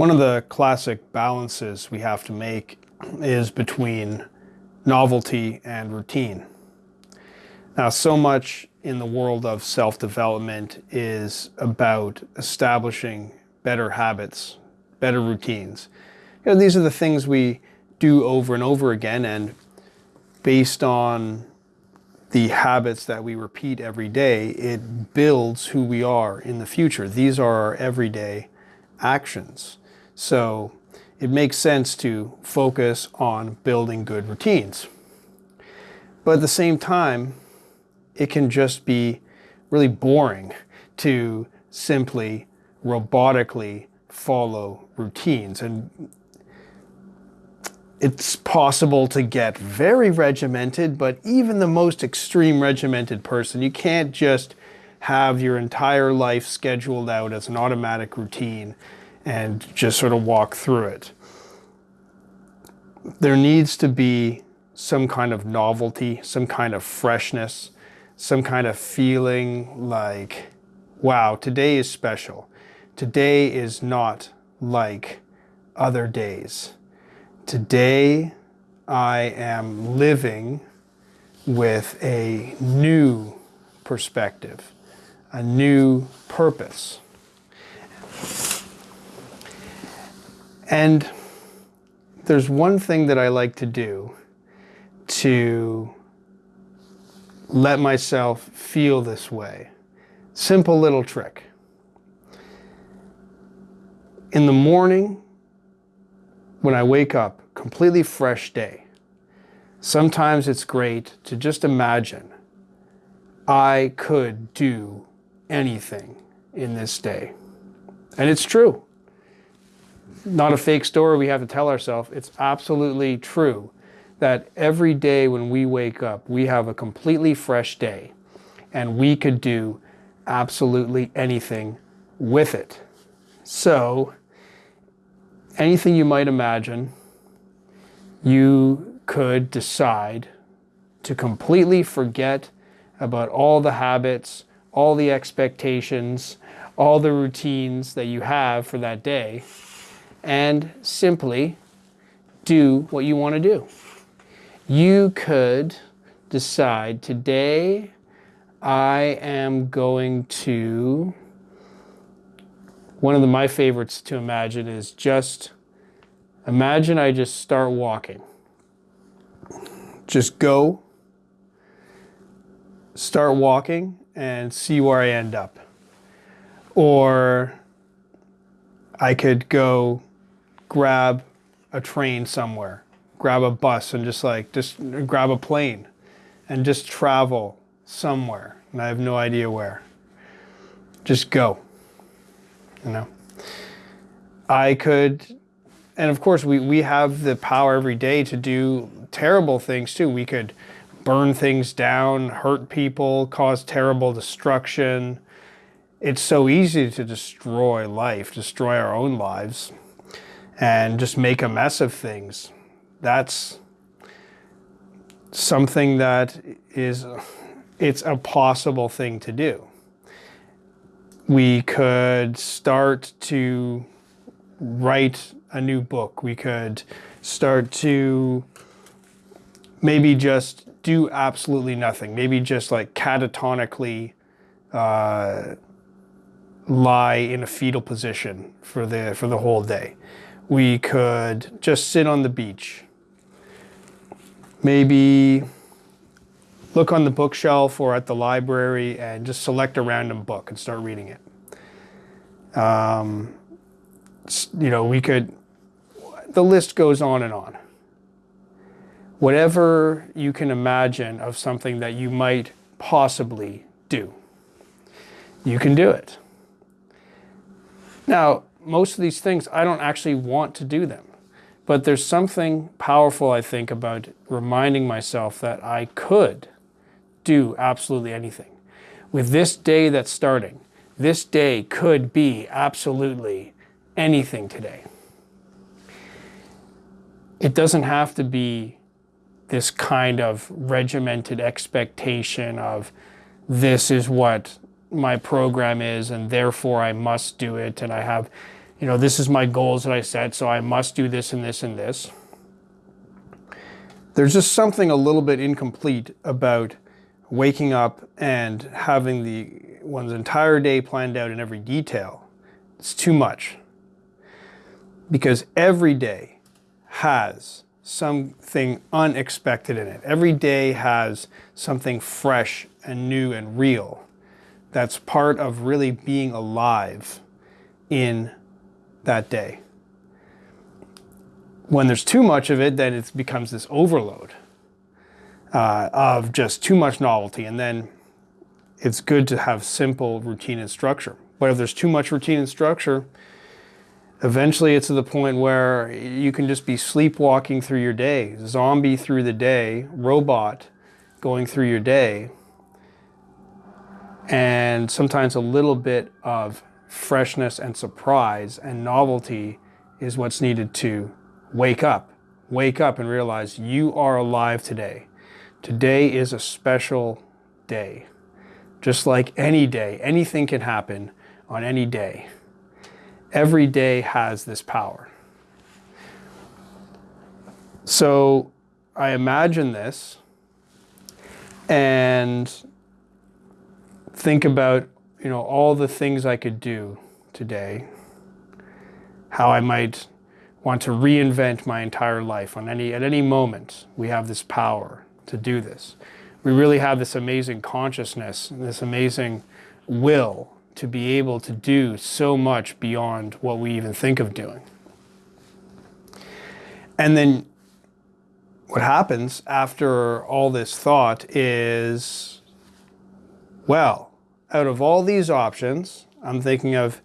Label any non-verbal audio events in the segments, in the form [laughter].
One of the classic balances we have to make is between novelty and routine. Now, so much in the world of self-development is about establishing better habits, better routines. You know, these are the things we do over and over again and based on the habits that we repeat every day, it builds who we are in the future. These are our everyday actions. So it makes sense to focus on building good routines. But at the same time, it can just be really boring to simply robotically follow routines. And it's possible to get very regimented, but even the most extreme regimented person, you can't just have your entire life scheduled out as an automatic routine and just sort of walk through it. There needs to be some kind of novelty, some kind of freshness, some kind of feeling like, wow, today is special. Today is not like other days. Today I am living with a new perspective, a new purpose. And there's one thing that I like to do to let myself feel this way. Simple little trick. In the morning, when I wake up, completely fresh day, sometimes it's great to just imagine I could do anything in this day. And it's true not a fake story we have to tell ourselves. It's absolutely true that every day when we wake up, we have a completely fresh day and we could do absolutely anything with it. So anything you might imagine, you could decide to completely forget about all the habits, all the expectations, all the routines that you have for that day and simply do what you want to do. You could decide today I am going to, one of the, my favorites to imagine is just, imagine I just start walking. Just go, start walking and see where I end up. Or I could go grab a train somewhere, grab a bus and just like, just grab a plane and just travel somewhere. And I have no idea where. Just go, you know. I could, and of course we, we have the power every day to do terrible things too. We could burn things down, hurt people, cause terrible destruction. It's so easy to destroy life, destroy our own lives and just make a mess of things. That's something that is, it's a possible thing to do. We could start to write a new book. We could start to maybe just do absolutely nothing. Maybe just like catatonically uh, lie in a fetal position for the, for the whole day we could just sit on the beach. Maybe look on the bookshelf or at the library and just select a random book and start reading it. Um, you know, we could, the list goes on and on. Whatever you can imagine of something that you might possibly do, you can do it. Now, most of these things, I don't actually want to do them. But there's something powerful, I think, about reminding myself that I could do absolutely anything. With this day that's starting, this day could be absolutely anything today. It doesn't have to be this kind of regimented expectation of this is what my program is and therefore I must do it and I have you know, this is my goals that I set, so I must do this and this and this. There's just something a little bit incomplete about waking up and having the one's entire day planned out in every detail. It's too much. Because every day has something unexpected in it. Every day has something fresh and new and real that's part of really being alive in that day. When there's too much of it, then it becomes this overload uh, of just too much novelty. And then it's good to have simple routine and structure. But if there's too much routine and structure, eventually it's to the point where you can just be sleepwalking through your day, zombie through the day, robot going through your day, and sometimes a little bit of freshness and surprise and novelty is what's needed to wake up. Wake up and realize you are alive today. Today is a special day. Just like any day, anything can happen on any day. Every day has this power. So I imagine this and think about, you know, all the things I could do today, how I might want to reinvent my entire life on any at any moment. We have this power to do this. We really have this amazing consciousness, this amazing will to be able to do so much beyond what we even think of doing. And then what happens after all this thought is, well, out of all these options, I'm thinking of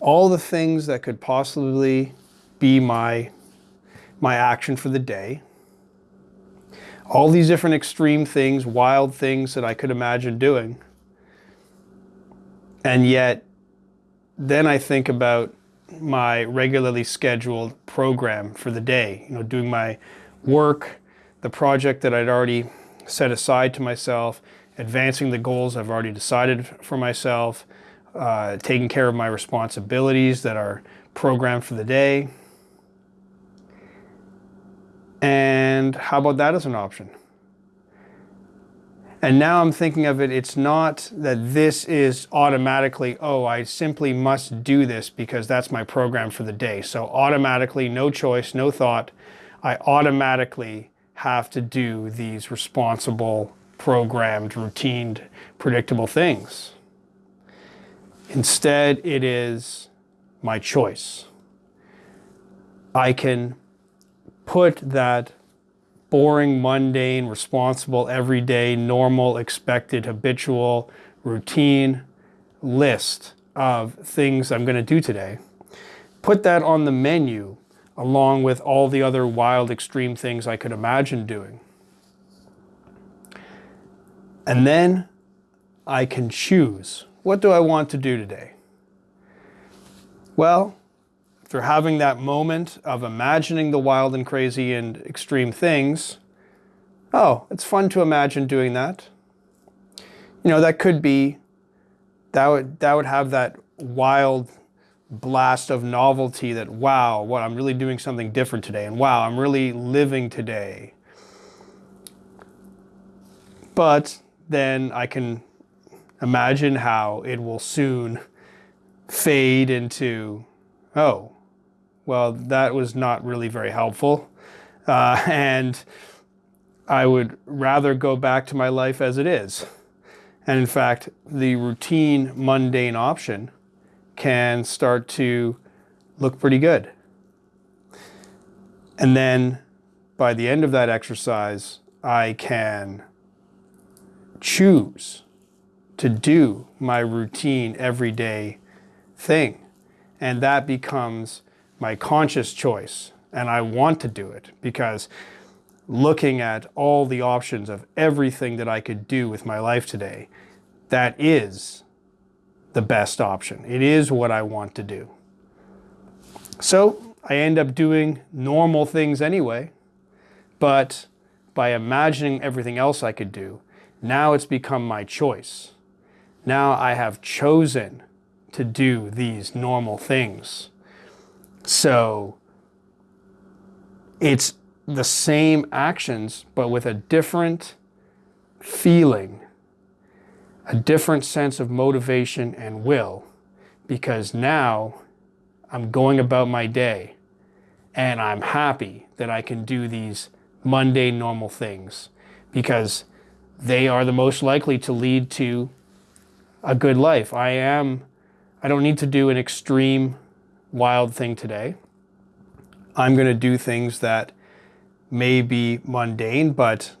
all the things that could possibly be my, my action for the day. All these different extreme things, wild things that I could imagine doing. And yet, then I think about my regularly scheduled program for the day, you know, doing my work, the project that I'd already set aside to myself, advancing the goals I've already decided for myself, uh, taking care of my responsibilities that are programmed for the day. And how about that as an option? And now I'm thinking of it, it's not that this is automatically, oh, I simply must do this because that's my program for the day. So automatically, no choice, no thought, I automatically have to do these responsible programmed, routined, predictable things. Instead, it is my choice. I can put that boring, mundane, responsible, everyday, normal, expected, habitual, routine list of things I'm going to do today. Put that on the menu along with all the other wild, extreme things I could imagine doing. And then I can choose. What do I want to do today? Well, after having that moment of imagining the wild and crazy and extreme things, oh, it's fun to imagine doing that. You know, that could be, that would, that would have that wild blast of novelty that, wow, what, I'm really doing something different today. And wow, I'm really living today. But then I can imagine how it will soon fade into, oh, well, that was not really very helpful. Uh, [laughs] and I would rather go back to my life as it is. And in fact, the routine, mundane option can start to look pretty good. And then by the end of that exercise, I can choose to do my routine everyday thing. And that becomes my conscious choice. And I want to do it because looking at all the options of everything that I could do with my life today, that is the best option. It is what I want to do. So I end up doing normal things anyway, but by imagining everything else I could do, now it's become my choice. Now I have chosen to do these normal things So it's the same actions, but with a different feeling, a different sense of motivation and will, because now I'm going about my day and I'm happy that I can do these mundane, normal things because they are the most likely to lead to a good life. I am, I don't need to do an extreme, wild thing today. I'm going to do things that may be mundane, but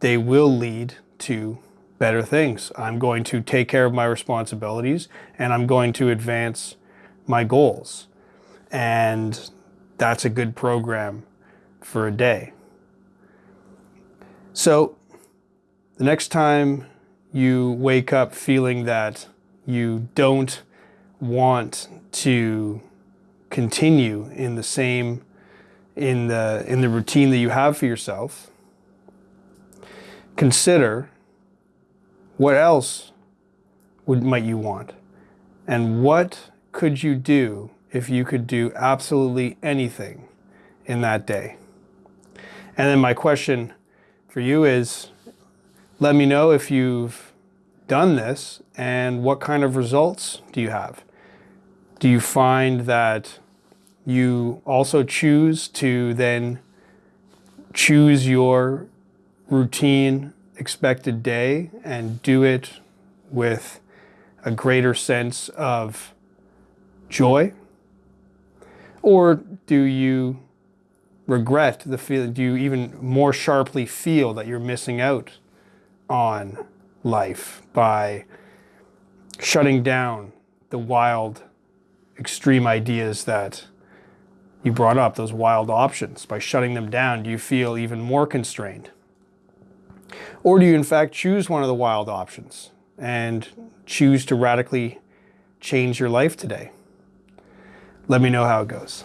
they will lead to better things. I'm going to take care of my responsibilities and I'm going to advance my goals. And that's a good program for a day. So the next time you wake up feeling that you don't want to continue in the same in the in the routine that you have for yourself consider what else would might you want? And what could you do if you could do absolutely anything in that day? And then my question for you is let me know if you've done this and what kind of results do you have do you find that you also choose to then choose your routine expected day and do it with a greater sense of joy? Or do you regret the feeling? Do you even more sharply feel that you're missing out on life by shutting down the wild, extreme ideas that you brought up, those wild options. By shutting them down, do you feel even more constrained? Or do you in fact choose one of the wild options and choose to radically change your life today? Let me know how it goes.